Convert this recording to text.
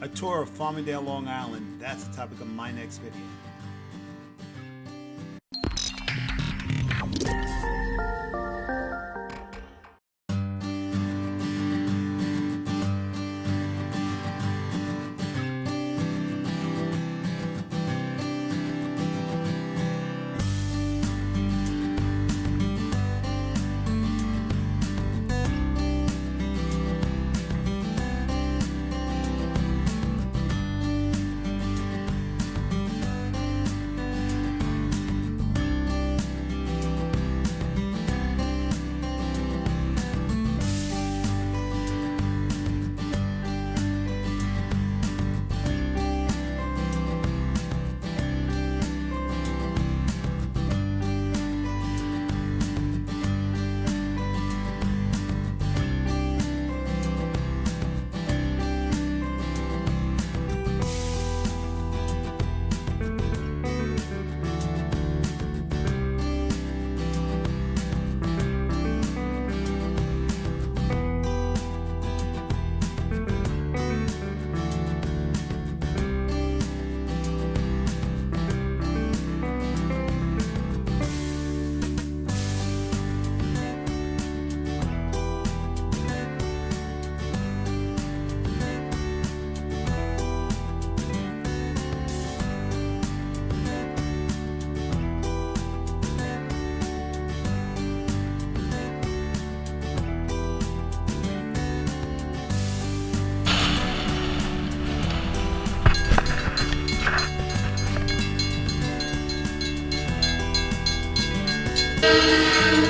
a tour of Farmingdale, Long Island. That's the topic of my next video. Música